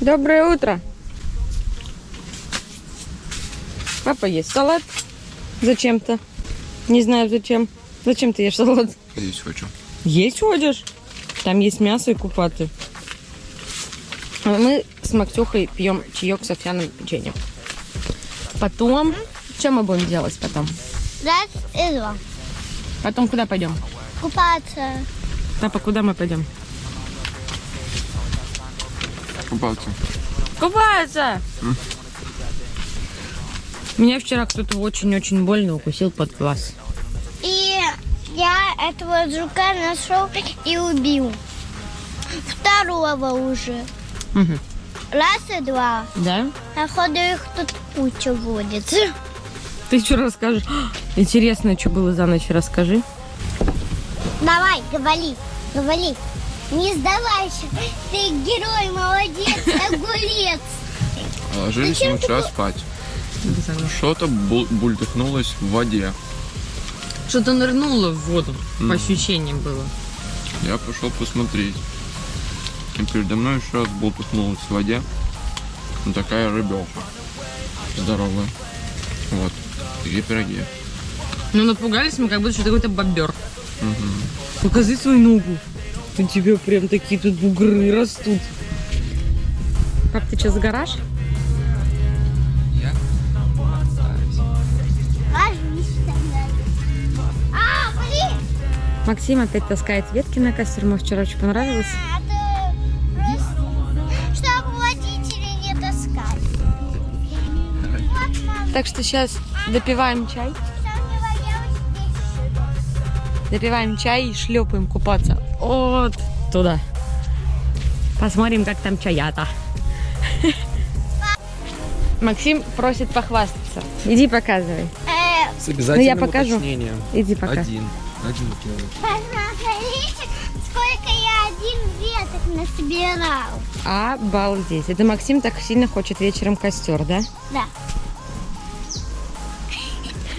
Доброе утро. Папа ест салат. Зачем-то. Не знаю зачем. Зачем ты ешь салат? Есть хочу. Есть ходишь? Там есть мясо и купаты. А мы с Максюхой пьем чаек с овсяным печеньем. Потом... Что мы будем делать потом? Раз и два. Потом куда пойдем? Купаться. Папа, куда мы пойдем? Купаться. Купаться! Меня вчера кто-то очень-очень больно укусил под глаз. И я этого жука нашел и убил. Второго уже. Мгм. Раз и два. Да? Походу их тут куча водится. Ты что расскажешь? Интересно, что было за ночь, расскажи. Давай, говори, говори. Не сдавайся. Ты герой, молодец, огурец. Ложились Зачем мы вчера спать. Что-то бул- бультыхнулось в воде. Что-то нырнуло в воду, по Мгм. ощущениям было. Я пошел посмотреть. И передо мной еще раз бултыхнулась в воде. Ну, такая рыбелка. Здоровая. Вот. Такие пироги. Ну, напугались мы, как будто что какой-то бобер. Покажи свою ногу. У тебя прям такие тут бугры растут. Пап, ты. А, блин. Максим опять таскает ветки на костер. Ему вчера очень понравилось. Так что сейчас допиваем чай. Допиваем чай и шлепаем купаться. Вот туда. Посмотрим, как там чаята. Максим просит похвастаться. Иди показывай. Э, С обязательным Ну, я покажу. уточнением. Иди пока. Один. Один кило. посмотрите, сколько я один веток насобирал. Обалдеть. Это Максим так сильно хочет вечером костер, да? Да.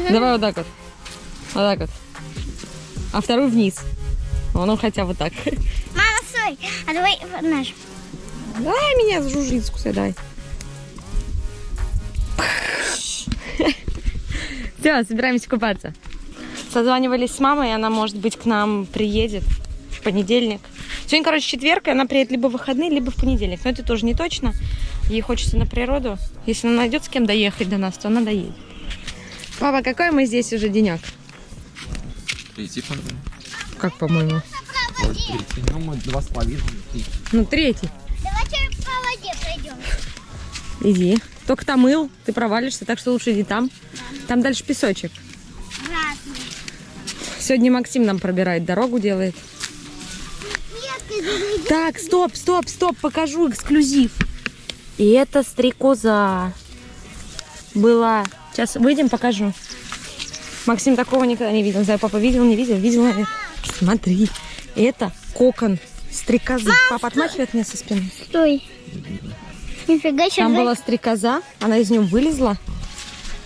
Давай вот так вот. Вот так вот. А второй вниз. О, Ну, хотя вот так. Мама, стой, а давай вот наш. Дай меня с жужжицку дай. Все, собираемся купаться. Созванивались с мамой, она, может быть, к нам приедет в понедельник. Сегодня, короче, четверг, и она приедет либо в выходные, либо в понедельник. Но это тоже не точно. Ей хочется на природу. Если она найдет с кем доехать до нас, то она доедет. Папа, какой мы здесь уже денек? Третий, по-моему. Как, по-моему? Третий. Ну, мы два с половиной. Ну, третий. Давайте по воде пройдем. Иди. Только там мыл, ты провалишься, так что лучше иди там. Там дальше песочек. Сегодня Максим нам пробирает дорогу, делает. Так, стоп, стоп, стоп, покажу эксклюзив. И это стрекоза была. Сейчас выйдем, покажу. Максим такого никогда не видел. Не знаю, папа видел, не видел, видел. Смотри, это кокон стрекозы. Папа отмахивает меня со спины. Стой. Нифига себе. Там была стрекоза, она из нее вылезла.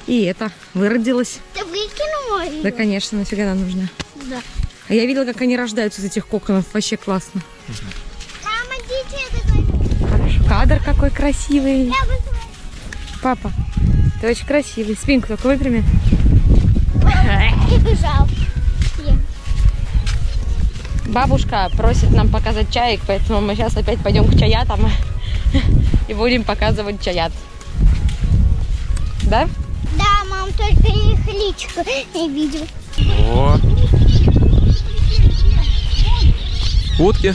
И это, выродилась. Ты выкинула ее? Да, конечно, нафига она нужна. Да. А я видела, как они рождаются из этих коконов. Вообще классно. Мама, дети. Хорошо. Кадр какой красивый. Папа, ты очень красивый. Спинку только выпрями. и бежал. Бабушка просит нам показать чаек, поэтому мы сейчас опять пойдем к чаятам и будем показывать чаят. Да? Да, мам, только их личико не видел. О. Утки.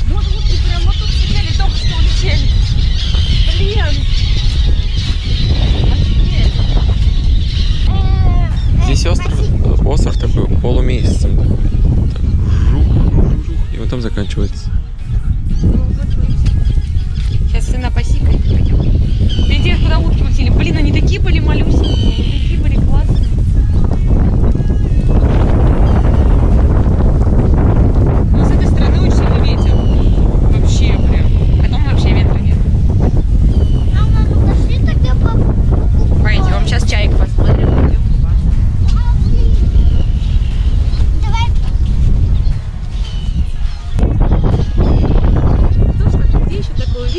Здесь остров, остров такой полумесяцем. Так, жух, жух, жух, и вот там заканчивается. Сына посикать пойдем. Видите, куда утки улетели? Блин, они такие были малюсенькие, они такие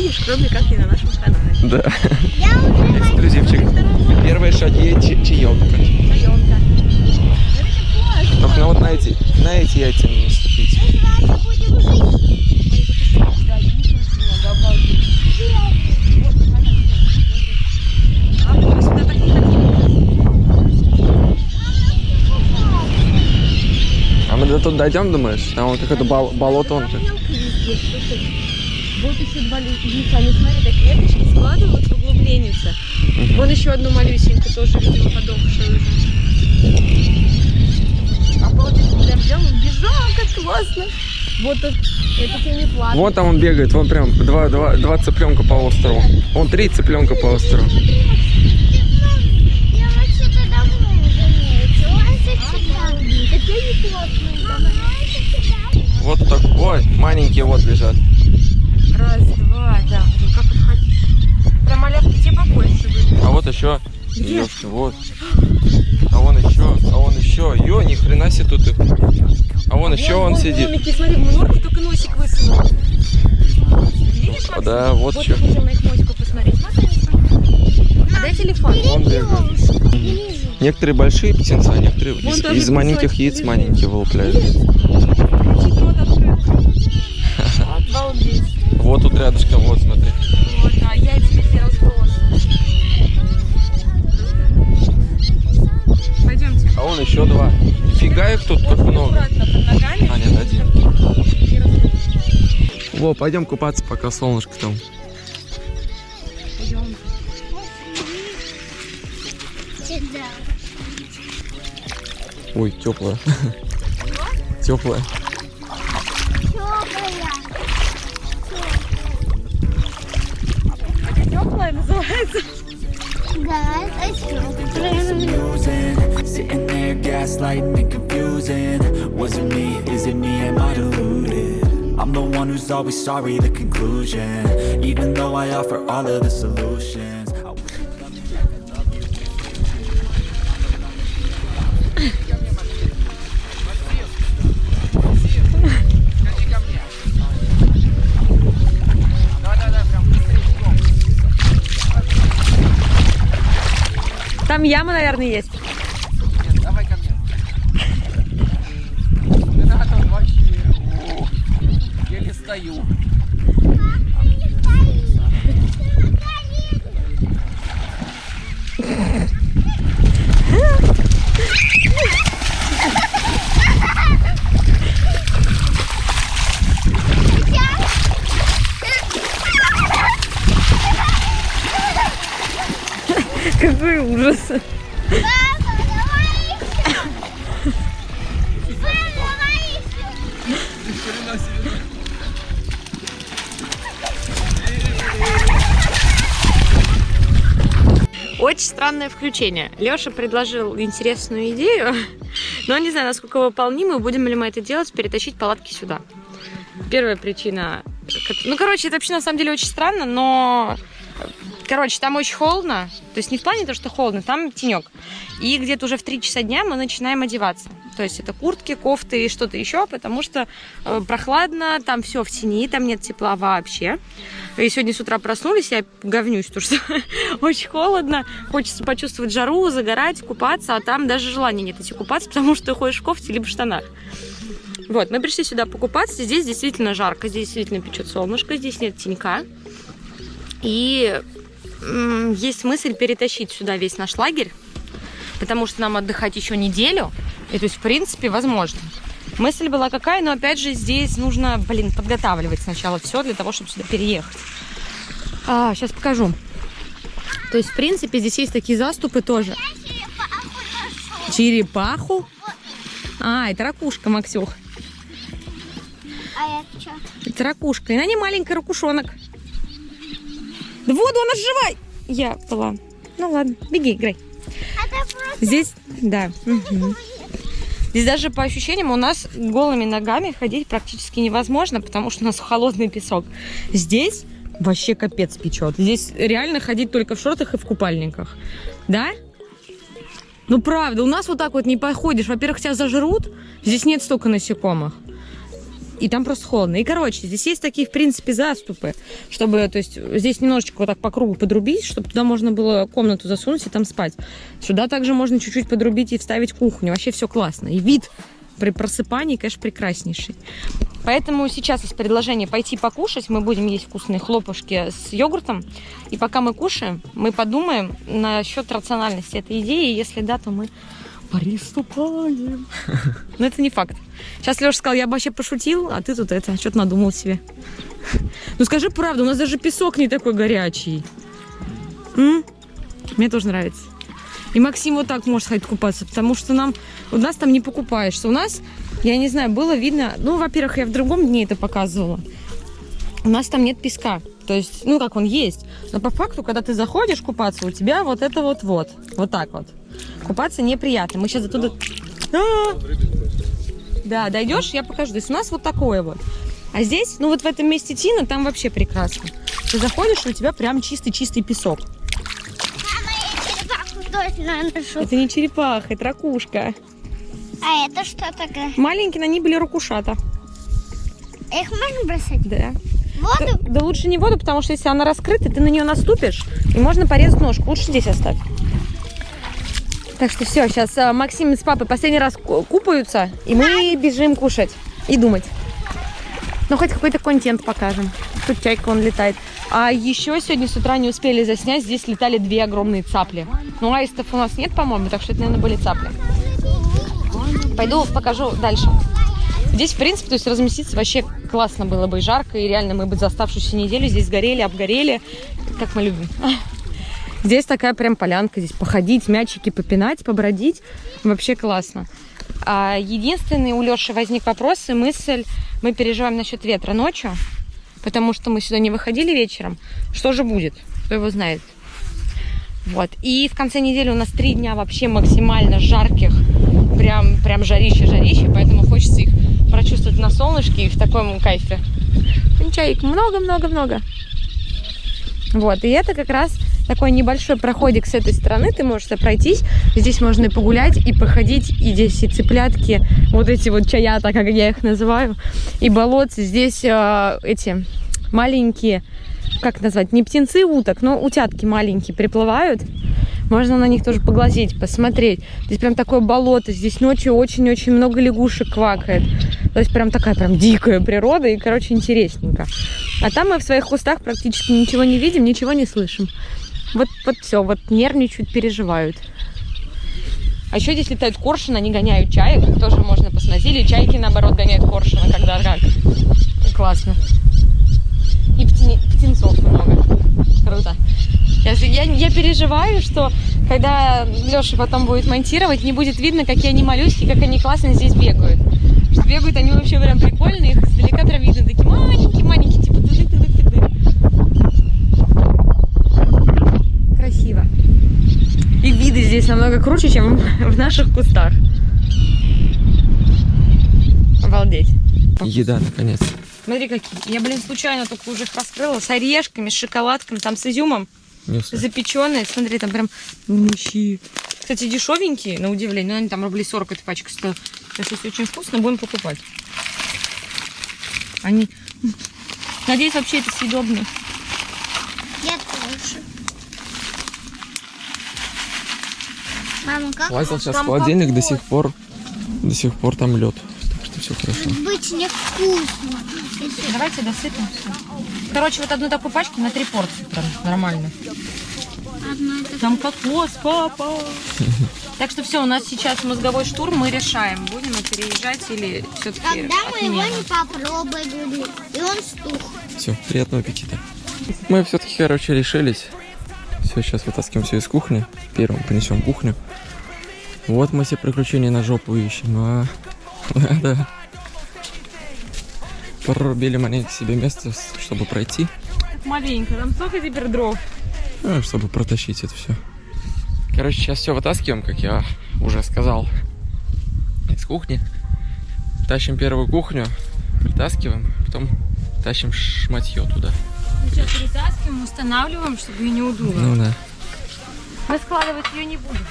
очень понравилось. Да. Я уже Эксклюзивчик. Первые шаги ча- чаёк. Районка. Только ну вот на эти, на эти яйца не наступить. жить. А мы не до тут дойдем, думаешь? Там вот какое-то бол- болото он. Слушай. Вот еще два листика, они, смотри, так веточки складывают в углубленнице. Вон еще одну малюсенькую, тоже, видимо, подохшую уже. Получится, прям взял, убежал, как классно. Вот это, это тебе не платно. Вон там он бегает, вон прям два, два, два цыпленка по острову. Вон три цыпленка по острову. Он. Вот так, ой, маленькие вот лежат. Раз, два, да. Ну как их? Прям малявки тебе побольше были. А вот еще. Ёшки, вот. А вон еще, а вон еще. Ё, ни хрена себе тут их. А вон еще он сидит. Домики, смотри, в норке только носик высунул. Видишь, Максим? Да, вот вот еще. хотела на их носику посмотреть. А дай телефон. Он бегает. Некоторые большие птенцы, а некоторые Вон из, из маленьких яиц маленькие вылупляют. Вот тут рядышком, вот смотри. Вот, а яйца все разбросаны. Пойдемте. А вон еще два. Нифига их тут как много. А, нет, один. Во, пойдем купаться, пока солнышко там. Пойдем. Ой, теплая. Теплая. Guys, I struggled. Sitting there gaslighting and confusing Was it me? Is it me? Am I deluded? I'm the one who's always sorry, the conclusion Even though I offer all of the solutions Там яма, наверное, есть. Давай ко мне. Не надо вообще. Ух, Еле стою. Какой ужас. Очень странное включение. Леша предложил интересную идею, но не знаю, насколько выполнимую, будем ли мы это делать, перетащить палатки сюда. Первая причина... Ну, короче, это вообще на самом деле очень странно, но... Короче, там очень холодно. То есть не в плане того, что холодно, там тенек. И где-то уже в 3 часа дня мы начинаем одеваться. То есть это куртки, кофты и что-то еще, потому что э, прохладно, там все в тени, там нет тепла вообще. И сегодня с утра проснулись, я говнюсь, потому что очень холодно, хочется почувствовать жару, загорать, купаться, а там даже желания нет идти купаться, потому что ты ходишь в кофте либо в штанах. Вот, мы пришли сюда покупаться, здесь действительно жарко, здесь действительно печет солнышко, здесь нет тенька. И есть мысль перетащить сюда весь наш лагерь, потому что нам отдыхать еще неделю, и то есть, в принципе, возможно. Мысль была какая, но опять же здесь нужно, блин, подготавливать сначала все для того, чтобы сюда переехать. А, сейчас покажу. То есть, в принципе, здесь есть такие заступы тоже. Черепаху? А, это ракушка, Максюх. А это что? Это ракушка. И на ней маленький ракушонок. Да воду, она живая! Я была. Ну ладно, беги, играй. Здесь, да. Здесь даже по ощущениям у нас голыми ногами ходить практически невозможно, потому что у нас холодный песок. Здесь вообще капец печет. Здесь реально ходить только в шортах и в купальниках. Да? Ну правда, у нас вот так вот не походишь. Во-первых, тебя зажрут, здесь нет столько насекомых. И там просто холодно. И, короче, здесь есть такие, в принципе, заступы, чтобы, то есть, здесь немножечко вот так по кругу подрубить, чтобы туда можно было комнату засунуть и там спать. Сюда также можно чуть-чуть подрубить и вставить кухню. Вообще все классно. И вид при просыпании, конечно, прекраснейший. Поэтому сейчас есть предложение пойти покушать. Мы будем есть вкусные хлопушки с йогуртом. И пока мы кушаем, мы подумаем насчет рациональности этой идеи. Если да, то мы приступаем. Но это не факт. Сейчас Леша сказал, я бы вообще пошутил, а ты тут это, что-то надумал себе. Ну скажи правду, у нас даже песок не такой горячий. М? Мне тоже нравится. И Максим вот так может ходить купаться, потому что нам у нас там не покупаешься. У нас, я не знаю, было видно, ну, во-первых, я в другом дне это показывала. У нас там нет песка. То есть, ну, как он есть. Но по факту, когда ты заходишь купаться, у тебя вот это вот вот. Вот так вот. Купаться неприятно. Мы сейчас оттуда... А! Да, дойдешь, я покажу. То есть у нас вот такое вот. А здесь, ну вот в этом месте Тина, там вообще прекрасно. Ты заходишь, и у тебя прям чистый-чистый песок. Это не черепаха, это ракушка. А это что такое? Маленькие, на ней были ракушата. Их можно бросать Да. воду? Да, да лучше не воду, потому что если она раскрыта, ты на нее наступишь, и можно порезать ножку. Лучше здесь оставь. Так что все, сейчас Максим с папой последний раз ку- купаются, и мы бежим кушать и думать. Ну, хоть какой-то контент покажем. Тут чайка, он летает. А еще сегодня с утра не успели заснять, здесь летали две огромные цапли. Ну, аистов у нас нет, по-моему, так что это, наверное, были цапли. Пойду покажу дальше. Здесь, в принципе, то есть разместиться вообще классно было бы и жарко, и реально мы бы за оставшуюся неделю здесь горели, обгорели, как мы любим. Здесь такая прям полянка, здесь походить, мячики попинать, побродить, вообще классно. А единственный у Леши возник вопрос и мысль, мы переживаем насчет ветра ночью, потому что мы сюда не выходили вечером. Что же будет? Кто его знает? Вот. И в конце недели у нас три дня вообще максимально жарких, прям, прям жарище-жарище, поэтому хочется их прочувствовать на солнышке и в таком кайфе. Чаек много-много-много. Вот, и это как раз такой небольшой проходик с этой стороны, ты можешь пройтись, здесь можно и погулять, и походить, и здесь и цыплятки, вот эти вот чаята, как я их называю, и болотцы, здесь э, эти маленькие, как назвать, не птенцы уток, но утятки маленькие приплывают, можно на них тоже поглазеть, посмотреть. Здесь прям такое болото, здесь ночью очень-очень много лягушек квакает. То есть прям такая прям дикая природа и, короче, интересненько. А там мы в своих кустах практически ничего не видим, ничего не слышим. Вот, вот все, вот нервничают, переживают. А еще здесь летают коршуны, они гоняют чаек, тоже можно посмотреть. Или чайки, наоборот, гоняют коршуна, когда как. Классно. И птени- птенцов много. Круто. Я, я, я переживаю, что когда Леша потом будет монтировать, не будет видно, какие они малюськи, как они классно здесь бегают. Что бегают они вообще прям прикольные, их издалека прям видно, такие маленькие-маленькие, типа тыдык-тыдык-тыдык. Красиво. И виды здесь намного круче, чем в наших кустах. Обалдеть. Еда, наконец. Смотри, какие. Я, блин, случайно только уже их раскрыла. С орешками, с шоколадками, там с изюмом. Запеченные. Смотри, там прям мощи. Кстати, дешевенькие, на удивление. Но они там рублей 40 эта пачка стоит. Если очень вкусно, будем покупать. Они... Надеюсь, вообще это съедобно. Я тоже. Мама, как Лазил сейчас в холодильник, до сих пор, до сих пор там лед. Так что все хорошо. быть невкусно? Если Давайте досыпемся. Короче, вот одну такую пачку на три порции прям нормально. Там кокос, папа. Так что все, у нас сейчас мозговой штурм, мы решаем, будем мы переезжать или все-таки Когда мы его не попробовали, и он стух. Все, приятного аппетита. Мы все-таки, короче, решились. Все, сейчас вытаскиваем все из кухни. Первым понесем кухню. Вот мы все приключения на жопу ищем. А, да. Прорубили маленько себе место, чтобы пройти, Маленько, там столько теперь дров. ну, чтобы протащить это все. Короче, сейчас все вытаскиваем, как я уже сказал, из кухни. Тащим первую кухню, притаскиваем, потом тащим шматье туда. Сейчас перетаскиваем, устанавливаем, чтобы ее не удуло. Ну да. Мы складывать ее не будем.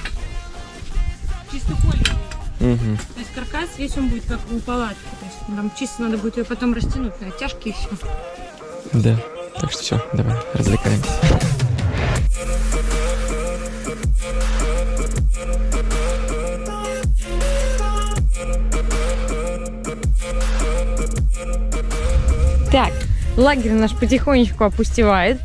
Чисто поле. Угу. То есть каркас весь он будет как у палатки. То есть нам чисто надо будет ее потом растянуть на оттяжки и все. Да. Так что все, давай, развлекаемся. Так, лагерь наш потихонечку опустевает.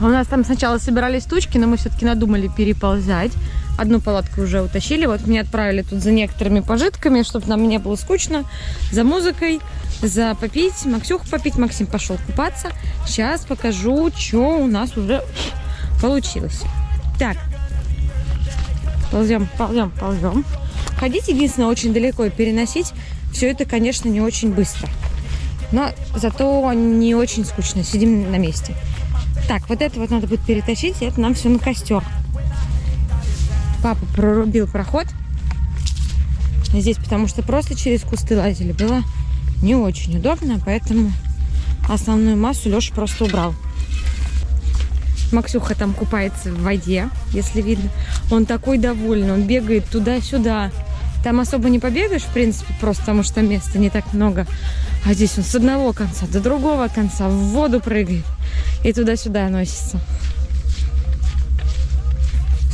У нас там сначала собирались тучки, но мы все-таки надумали переползать. Одну палатку уже утащили. Вот меня отправили тут за некоторыми пожитками, чтобы нам не было скучно. За музыкой, за попить. Максюху попить. Максим пошел купаться. Сейчас покажу, что у нас уже получилось. Так. Ползем, ползем, ползем. Ходить единственное очень далеко и переносить все это, конечно, не очень быстро. Но зато не очень скучно. Сидим на месте. Так, вот это вот надо будет перетащить, это нам все на костер. Папа прорубил проход здесь, потому что просто через кусты лазили. Было не очень удобно, поэтому основную массу Леша просто убрал. Максюха там купается в воде, если видно. Он такой довольный, он бегает туда-сюда. Там особо не побегаешь, в принципе, просто потому что места не так много. А здесь он с одного конца до другого конца в воду прыгает и туда-сюда носится.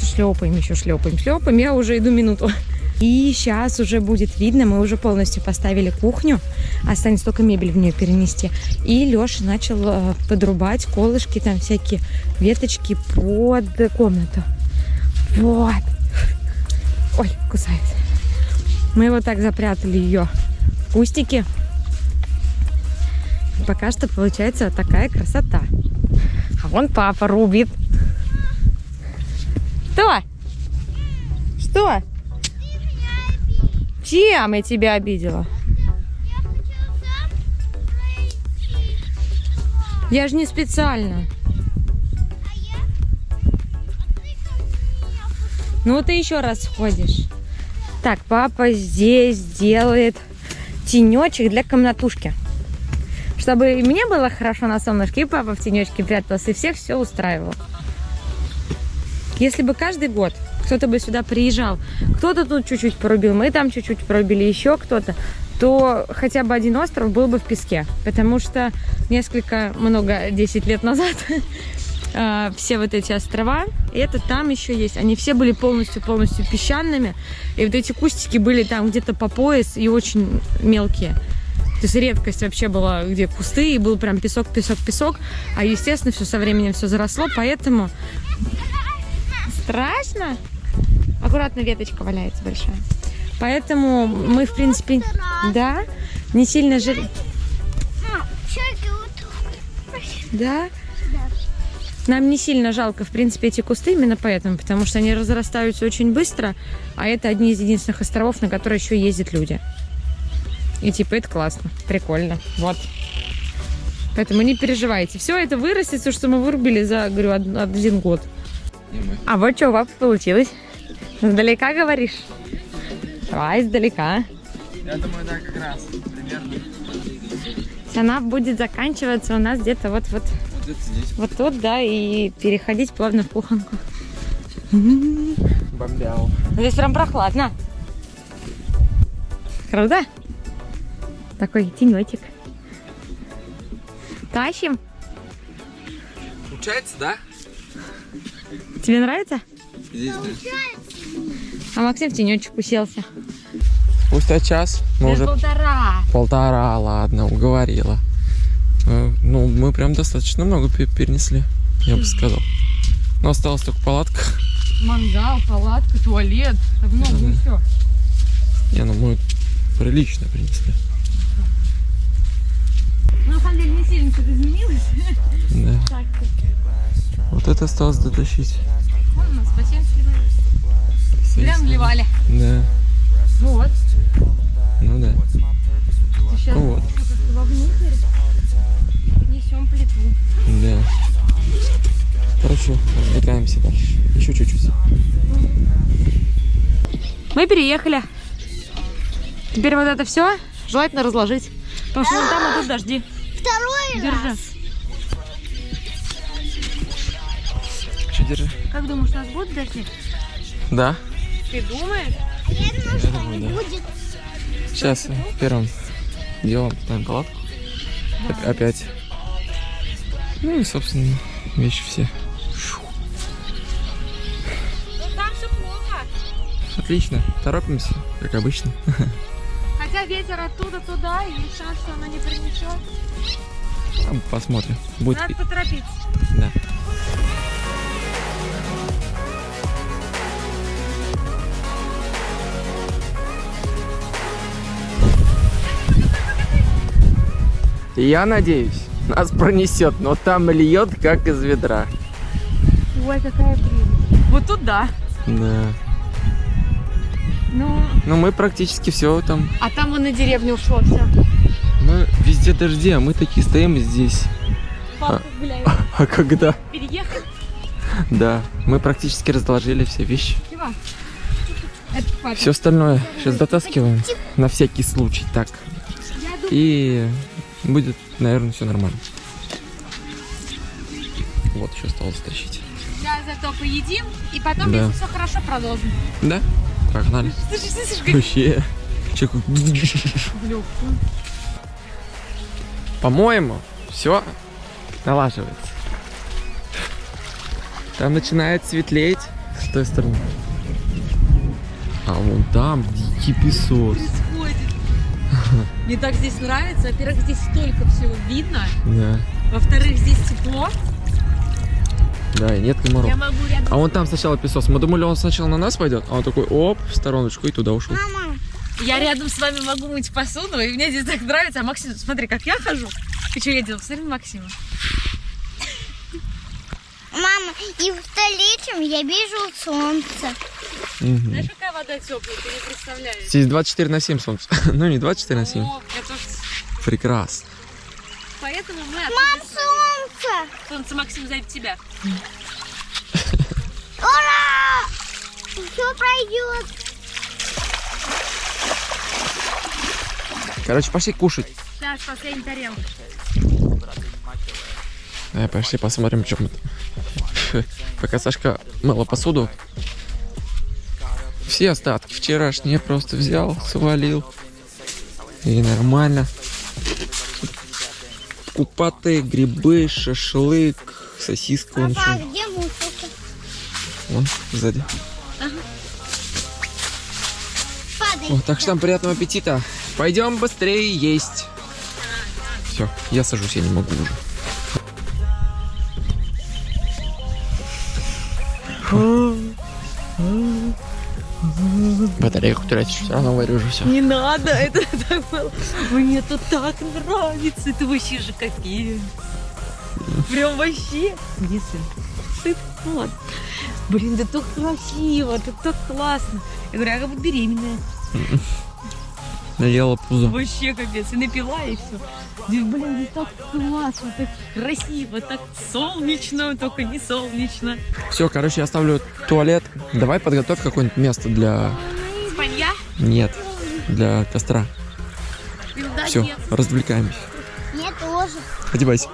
Шлепаем еще, шлепаем, шлепаем. Я уже иду минуту. И сейчас уже будет видно, мы уже полностью поставили кухню. Останется только мебель в нее перенести. И Леша начал э, подрубать колышки, там всякие веточки под комнату. Вот. Ой, кусает. Мы вот так запрятали ее в кустики. Пока что получается вот такая красота. А вон папа рубит. Что? Что? Чем я тебя обидела? Я же не специально. Ну ты еще раз сходишь. Так, папа здесь делает тенечек для комнатушки. Чтобы и мне было хорошо на солнышке, и папа в тенечке прятался, и всех все устраивал. Если бы каждый год кто-то бы сюда приезжал, кто-то тут чуть-чуть порубил, мы там чуть-чуть порубили, еще кто-то, то хотя бы один остров был бы в песке. Потому что несколько, много, 10 лет назад э, все вот эти острова, и это там еще есть, они все были полностью-полностью песчаными, и вот эти кустики были там где-то по пояс и очень мелкие. То есть редкость вообще была, где кусты, и был прям песок, песок, песок. А, естественно, все со временем все заросло, поэтому... Страшно? Аккуратно веточка валяется большая. Поэтому мы, в принципе, да, не сильно жили. Да? Нам не сильно жалко, в принципе, эти кусты именно поэтому, потому что они разрастаются очень быстро, а это одни из единственных островов, на которые еще ездят люди. И типа это классно, прикольно. Вот. Поэтому не переживайте. Все это вырастет, все, что мы вырубили за, говорю, од- один год. А вот что у папы получилось. Издалека говоришь? Давай издалека. Я думаю, да, как раз. Примерно. Она будет заканчиваться у нас где-то вот-вот Вот вот тут, да, и переходить плавно в кухонку. Бомбял. Здесь прям прохладно. Круто? Такой тенечек. Тащим. Получается, да? Тебе нравится? Здесь, да. А Максим в тенечек уселся. Спустя час мы уже полтора. полтора, ладно, уговорила. Э, Ну, мы прям достаточно много пе- перенесли, я бы сказал. Но осталась только палатка. Мангал, палатка, туалет. Так много Мгм. еще. Не, ну мы прилично принесли. Ну, на самом деле, не сильно что-то изменилось. Да. Так, Вот это осталось дотащить. вон у нас бассейн сливали. Прям вливали. Да. Вот. Ну да. Сейчас Ну вот. вовнутрь несем плиту. Да. Хорошо, развлекаемся дальше. Еще чуть-чуть. Мы переехали. Теперь вот это все желательно разложить. Потому что вон там идут дожди. Второй Держи. раз. Что держи? Как думаешь, у нас будут дожди? Да. Ты думаешь? Я думаю, что думаю, не да. будет. Сейчас первым делом ставим палатку. Оп- Опять. Ну и, собственно, вещи все. Ну. Отлично. Торопимся, как обычно. Хотя ветер оттуда туда, и шанс, что она не принесет. Посмотрим. Будет. Надо поторопиться. Да. Я надеюсь, нас пронесет, но там льет как из ведра. Ой, какая прелесть. Вот тут да. Да. Ну, Ну мы практически все там. а там он на деревню ушло все. Мы везде дожди, а мы такие стоим здесь. Гуляет. А когда? Переехать. Да. Мы практически разложили все вещи. Все остальное сейчас дотаскиваем. На всякий случай. Так. И будет, наверное, все нормально. Вот, еще осталось тащить. Сейчас зато поедим, и потом, Да. если все хорошо, продолжим. Да? Погнали. Вообще. По-моему, все налаживается. Там начинает светлеть с той стороны. А вон там дикий песок. Мне так здесь нравится. Во-первых, здесь столько всего видно. Да, Во-вторых, здесь тепло. Да, и нет комаров. Я могу рядом... А вон там сначала песок. Мы думали, он сначала на нас пойдет, а он такой, оп, в стороночку и туда ушел. Мама, Я рядом с вами могу мыть посуду, и мне здесь так нравится. А Максим, смотри, как я хожу. И что я делаю? Посмотри на Максима. мама, и в столичном я вижу солнце. Мгм. Знаешь, какая вода теплая, ты не представляешь. Здесь 24 на 7 солнце. ну, не 24 на 7. О, я тоже... Прекрасно. Поэтому мы Мам, солнце! Солнце, Максим, сзади тебя. Ура! Все пройдет. Короче, пошли кушать. Сейчас, последняя тарелка. Давай, пошли посмотрим, что мы там. Пока Сашка мыла посуду, все остатки вчерашние просто взял, свалил. И нормально. Купаты, грибы, шашлык, сосиска Папа, еще. где мусорка? Вон, сзади. Падай. Вот, так что там приятного аппетита. Пойдем быстрее есть. Все, я сажусь, я не могу уже. Тратишь, все равно уже все. Не надо, это так было. Мне это так нравится. Это вообще же капец. Прям вообще. Сыт, ну ладно. Блин, да так красиво, это так классно. Я говорю, я как будто беременная. Наела пузо. Вообще капец. И напила, и все. Блин, да так классно, так красиво, так солнечно, только не солнечно. Все, короче, я оставлю туалет. Давай подготовь какое-нибудь место для... Нет, для костра. Все, развлекаемся. Мне тоже. Одевайся.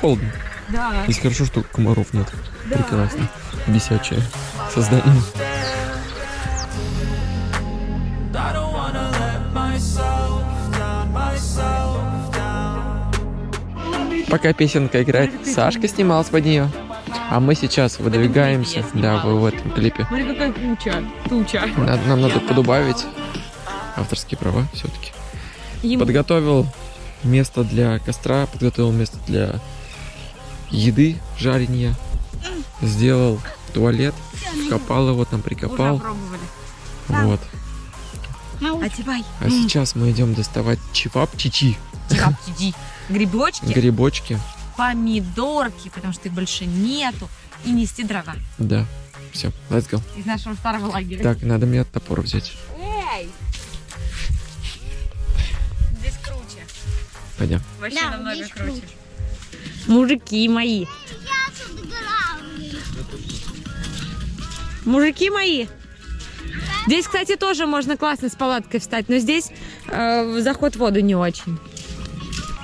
Холодно. Да. Здесь хорошо, что комаров нет. Прекрасно. Бесячее создание. Пока песенка играет, Сашка снималась под нее. А мы сейчас выдвигаемся. Да, снималась. в этом клипе. Смотри, какая туча. Туча. Надо- нам надо подубавить авторские права все-таки. Подготовил место для костра, подготовил место для еды, жарения. Сделал туалет, копал его, там Уже прикопал. пробовали. Вот. Одевай. А сейчас мы идем доставать чевапчичи, Иди. Грибочки, грибочки. Помидорки, потому что их больше нету, и нести дрова Да. Все, let's go. из нашего старого лагеря. Так, надо мне топор взять. Эй! Здесь круче. Пойдем. Вообще Да, намного здесь круче. круче. Мужики мои. Мужики мои. Здесь, кстати, тоже можно классно с палаткой встать, но здесь э, заход в воду не очень.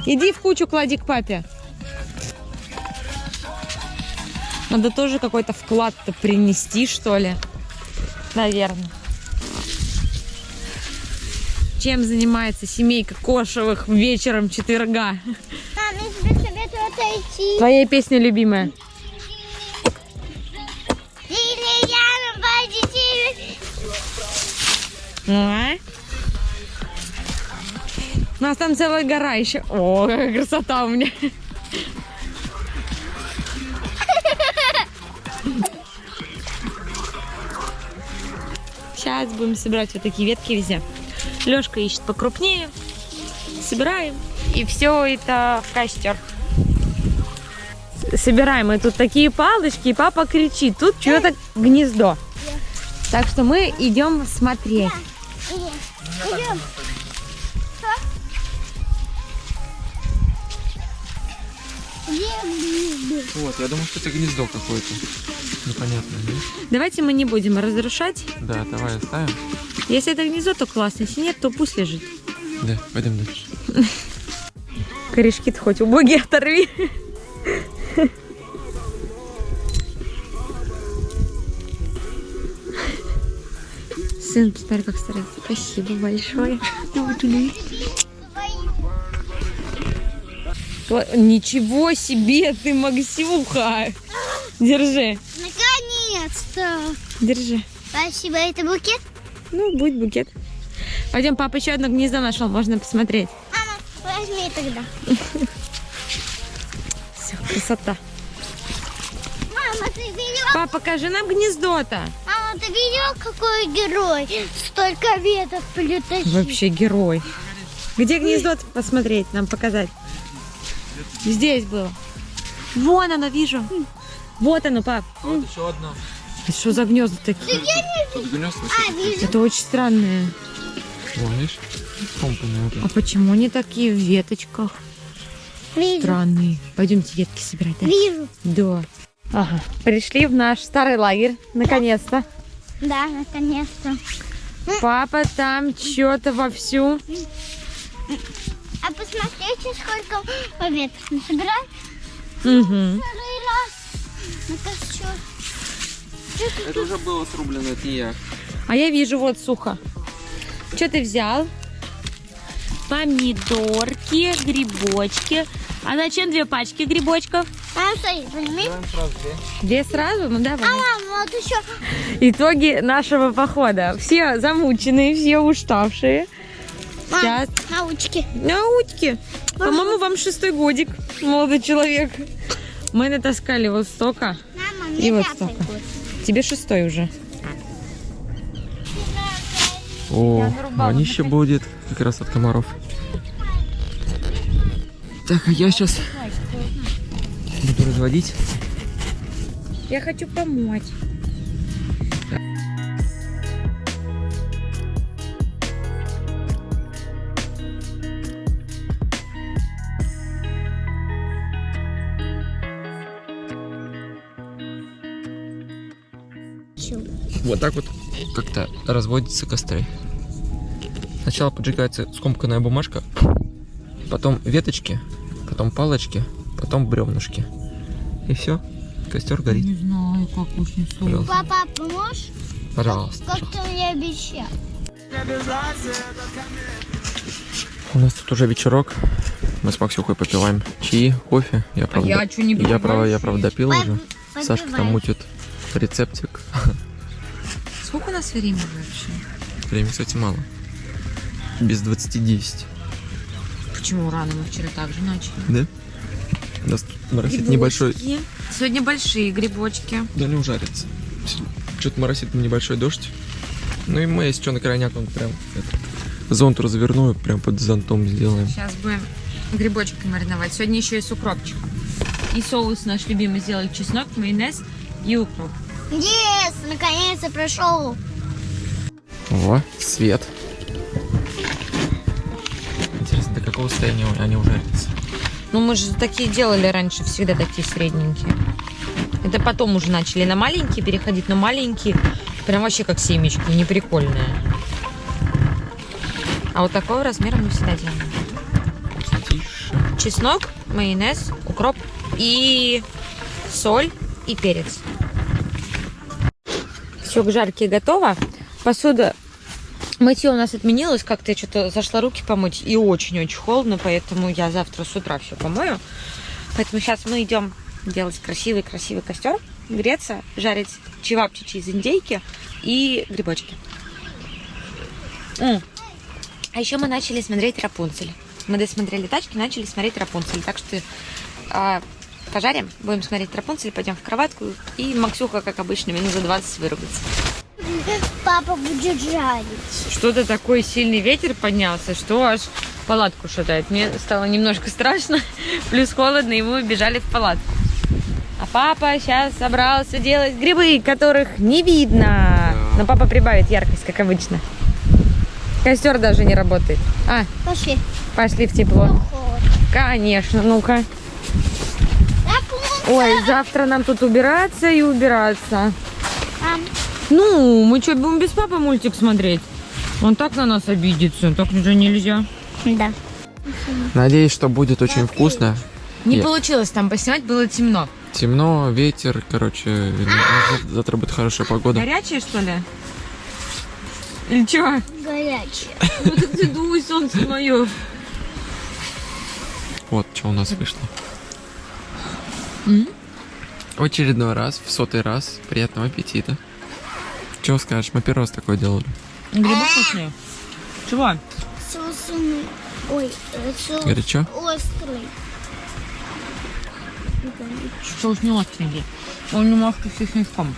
Иди в кучу клади к папе. Надо тоже какой-то вклад-то принести, что ли. Наверное. чем занимается семейка Кошевых вечером четверга? Мам, я тебе советую отойти. Твоя песня любимая. Водитель. А? У нас там целая гора еще. О, какая красота у меня. Сейчас будем собирать вот такие ветки везде. Лешка ищет покрупнее. Собираем. И все это в костер. Собираем мы тут такие палочки, и папа кричит, тут что-то гнездо. Так что мы идем смотреть. Идем. Вот, я думаю, что это гнездо какое-то. Непонятное, да? Давайте мы не будем разрушать. Да, давай оставим. Если это гнездо, то классно. Если нет, то пусть лежит. Да, пойдем дальше. Корешки-то хоть убогие оторви. Сын, посмотри, как старается. Спасибо большое. Ничего себе ты, Максюха! Держи, Наконец-то. держи. Спасибо, это букет? Ну, будет букет. Пойдем, папа еще одно гнездо нашел, можно посмотреть. Мама, возьми тогда. Все, красота. Мама, ты видела? Папа, покажи нам гнездо-то. Мама, ты видела, какой герой? Столько веток притащил. Вообще герой. Где гнездо посмотреть, нам показать? Здесь было. Вон оно, вижу. Вот оно, пап. Вот еще одно. Это Что за гнезда такие? Тут гнезд А. Это очень странные. Скомканное вот А почему они такие в веточках? Вижу. Странные. Пойдемте ветки собирать. да? Вижу. Да. Ага. Пришли в наш старый лагерь, наконец-то. Да, наконец-то. Папа там что-то вовсю. А посмотрите, сколько веток насобирали. Угу. Второй раз. На костер. Это уже было срублено, это не я. А я вижу вот сухо. Что ты взял? Помидорки, грибочки. А зачем две пачки грибочков? Стой, возьми. сразу две. Две сразу? Ну давай. А, вот еще. Итоги нашего похода. Все замученные, все уставшие. Мам, Сейчас. научки. Наутки. По-моему, вам шестой годик, молодой человек. Мы натаскали вот столько. Мама, И мне вот пятый столько. год. Тебе шестой уже. О, нарубала вонище будет как раз от комаров. Так, а я сейчас буду разводить. Я хочу помочь. Вот так вот как-то разводятся костры. Сначала поджигается скомканная бумажка, потом веточки, потом палочки, потом бревнышки. И все, костер горит. знаю, как уж не Пожалуйста. Папа, поможешь? Пожалуйста. Как ты мне обещал. У нас тут уже вечерок. Мы с Максюхой попиваем чаи, кофе. Я правда, я не я, попиваю правда, я правда допил уже. Сашка там мутит рецептик. Сколько у нас времени вообще? Времени, кстати, мало. Без 20-10. Почему рано? Мы вчера также начали. Да? У нас тут моросит небольшой... Сегодня большие грибочки. Да не ужарится. Что-то моросит небольшой дождь. Ну и мы, если что, на крайняк он прям зонт разверну и прям под зонтом сделаем. Сейчас будем грибочки мариновать. Сегодня еще и с укропчиком. И соус наш любимый сделали чеснок, майонез и укроп. Yes, наконец-то прошел. О, свет. Интересно, до какого состояния они ужарятся? Ну, мы же такие делали раньше, всегда такие средненькие. Это потом уже начали на маленькие переходить, но маленькие прям вообще как семечки, неприкольные. А вот такого размера мы всегда делаем. Вкуснотища. Чеснок, майонез, укроп и соль и перец. Все к жарке готово. Посуда Мытье у нас отменилось, как-то я что-то зашла руки помыть, и очень-очень холодно, поэтому я завтра с утра все помою. Поэтому сейчас мы идем делать красивый-красивый костер, греться, жарить чевапчичи из индейки и грибочки. М. А еще мы начали смотреть Рапунцель. Мы досмотрели тачки, начали смотреть Рапунцель. Так что а, пожарим, будем смотреть Рапунцель, пойдем в кроватку. И Максюха, как обычно, минут за 20 вырубится. Папа будет жарить. Что-то такой сильный ветер поднялся, что аж палатку шатает. Мне стало немножко страшно, плюс холодно, и мы убежали в палатку. А папа сейчас собрался делать грибы, которых не видно. Но папа прибавит яркость, как обычно. Костер даже не работает. А, Пошли. пошли в тепло. Холод. Конечно, ну-ка. Ой, завтра нам тут убираться и убираться. Мам, Ну, мы что, будем без папы мультик смотреть? Он так на нас обидится, так уже нельзя. Да. Надеюсь, что будет очень вкусно. Не Я- получилось там поснимать, было темно. Темно, ветер, короче, завтра- завтра будет хорошая погода. Горячее, что ли? Или чего? Горячий. Ну так ты дуй, солнце мое. Вот, что у нас вышло. В очередной раз, в сотый раз, приятного аппетита. Чего скажешь, мы первый раз такое делали. Грибы вкусные. Чего? Соусный. Ой, э, соус Горячо? острый. Соус не остренький. Он немножко с чесночком.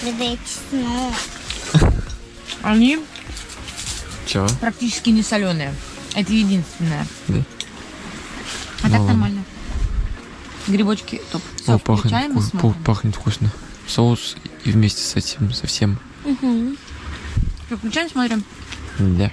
Когда чеснок. Они Чего? практически не соленые. Это единственное. Да. А так Ну нормально. Грибочки топ. Все, О, пахнет, и смотрим. пахнет вкусно. Соус и вместе с этим, со всем. Всё, Включаем, смотрим. Да.